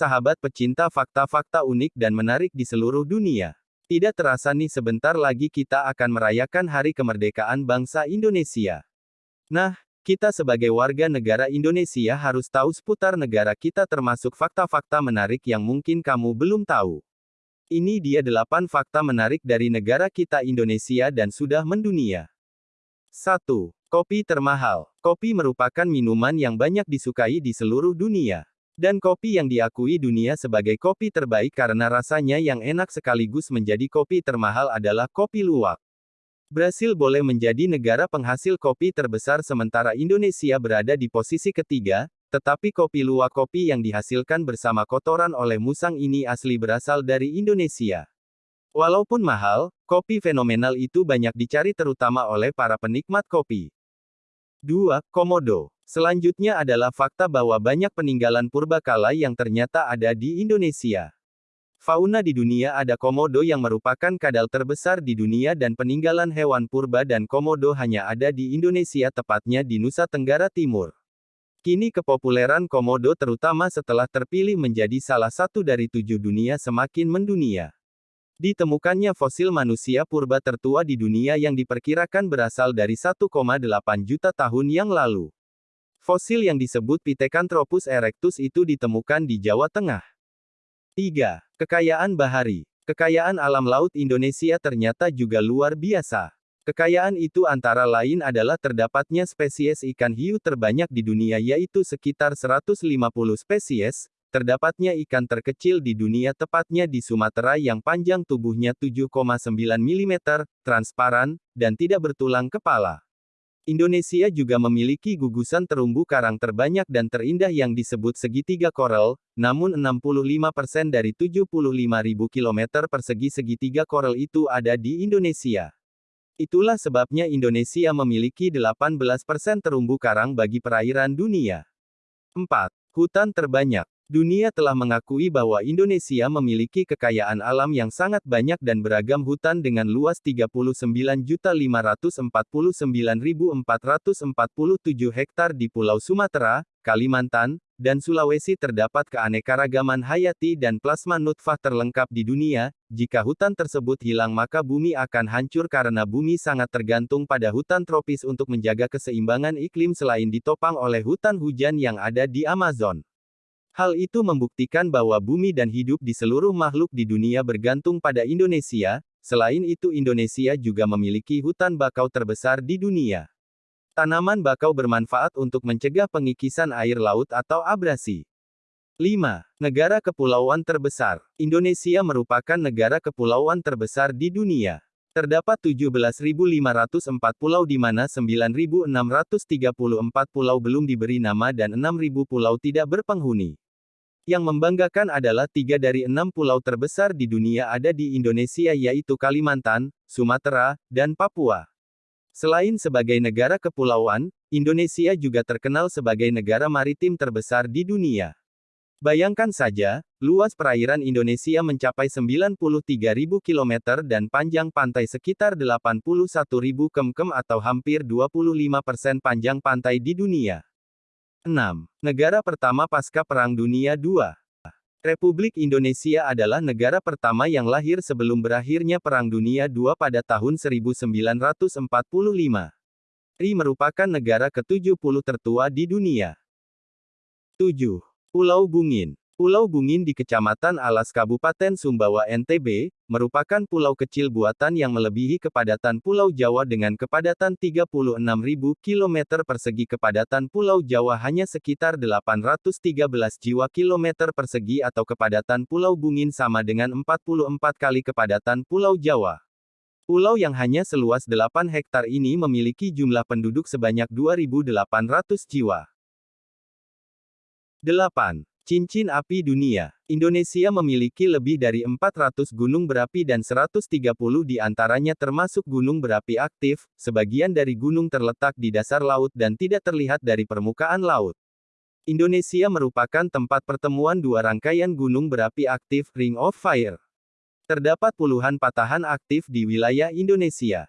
Sahabat pecinta fakta-fakta unik dan menarik di seluruh dunia. Tidak terasa nih sebentar lagi kita akan merayakan Hari Kemerdekaan Bangsa Indonesia. Nah, kita sebagai warga negara Indonesia harus tahu seputar negara kita termasuk fakta-fakta menarik yang mungkin kamu belum tahu. Ini dia 8 fakta menarik dari negara kita Indonesia dan sudah mendunia. 1. Kopi termahal. Kopi merupakan minuman yang banyak disukai di seluruh dunia. Dan kopi yang diakui dunia sebagai kopi terbaik karena rasanya yang enak sekaligus menjadi kopi termahal adalah kopi luwak. Brasil boleh menjadi negara penghasil kopi terbesar sementara Indonesia berada di posisi ketiga, tetapi kopi luwak kopi yang dihasilkan bersama kotoran oleh musang ini asli berasal dari Indonesia. Walaupun mahal, kopi fenomenal itu banyak dicari terutama oleh para penikmat kopi. 2. Komodo Selanjutnya adalah fakta bahwa banyak peninggalan purbakala yang ternyata ada di Indonesia. Fauna di dunia ada komodo yang merupakan kadal terbesar di dunia dan peninggalan hewan purba dan komodo hanya ada di Indonesia tepatnya di Nusa Tenggara Timur. Kini kepopuleran komodo terutama setelah terpilih menjadi salah satu dari tujuh dunia semakin mendunia. Ditemukannya fosil manusia purba tertua di dunia yang diperkirakan berasal dari 1,8 juta tahun yang lalu. Fosil yang disebut Pithecanthropus erectus itu ditemukan di Jawa Tengah. 3. Kekayaan bahari. Kekayaan alam laut Indonesia ternyata juga luar biasa. Kekayaan itu antara lain adalah terdapatnya spesies ikan hiu terbanyak di dunia yaitu sekitar 150 spesies, terdapatnya ikan terkecil di dunia tepatnya di Sumatera yang panjang tubuhnya 7,9 mm, transparan, dan tidak bertulang kepala. Indonesia juga memiliki gugusan terumbu karang terbanyak dan terindah yang disebut segitiga koral, namun 65% dari 75.000 km persegi segitiga koral itu ada di Indonesia. Itulah sebabnya Indonesia memiliki 18% terumbu karang bagi perairan dunia. 4. Hutan terbanyak. Dunia telah mengakui bahwa Indonesia memiliki kekayaan alam yang sangat banyak dan beragam hutan dengan luas 39.549.447 hektar di Pulau Sumatera, Kalimantan, dan Sulawesi terdapat keanekaragaman hayati dan plasma nutfah terlengkap di dunia. Jika hutan tersebut hilang maka bumi akan hancur karena bumi sangat tergantung pada hutan tropis untuk menjaga keseimbangan iklim selain ditopang oleh hutan hujan yang ada di Amazon. Hal itu membuktikan bahwa bumi dan hidup di seluruh makhluk di dunia bergantung pada Indonesia, selain itu Indonesia juga memiliki hutan bakau terbesar di dunia. Tanaman bakau bermanfaat untuk mencegah pengikisan air laut atau abrasi. 5. Negara kepulauan terbesar. Indonesia merupakan negara kepulauan terbesar di dunia. Terdapat 17.504 pulau di mana 9.634 pulau belum diberi nama dan 6.000 pulau tidak berpenghuni. Yang membanggakan adalah tiga dari enam pulau terbesar di dunia ada di Indonesia yaitu Kalimantan, Sumatera, dan Papua. Selain sebagai negara kepulauan, Indonesia juga terkenal sebagai negara maritim terbesar di dunia. Bayangkan saja, luas perairan Indonesia mencapai 93.000 km dan panjang pantai sekitar 81.000 km atau hampir 25% panjang pantai di dunia. 6. Negara pertama pasca Perang Dunia II. Republik Indonesia adalah negara pertama yang lahir sebelum berakhirnya Perang Dunia II pada tahun 1945. RI merupakan negara ke-70 tertua di dunia. 7. Pulau Bungin Pulau Bungin di Kecamatan Alas Kabupaten Sumbawa NTB, merupakan pulau kecil buatan yang melebihi kepadatan Pulau Jawa dengan kepadatan 36.000 km persegi kepadatan Pulau Jawa hanya sekitar 813 jiwa km persegi atau kepadatan Pulau Bungin sama dengan 44 kali kepadatan Pulau Jawa. Pulau yang hanya seluas 8 hektar ini memiliki jumlah penduduk sebanyak 2.800 jiwa. 8. Cincin api dunia. Indonesia memiliki lebih dari 400 gunung berapi dan 130 di antaranya termasuk gunung berapi aktif, sebagian dari gunung terletak di dasar laut dan tidak terlihat dari permukaan laut. Indonesia merupakan tempat pertemuan dua rangkaian gunung berapi aktif, Ring of Fire. Terdapat puluhan patahan aktif di wilayah Indonesia.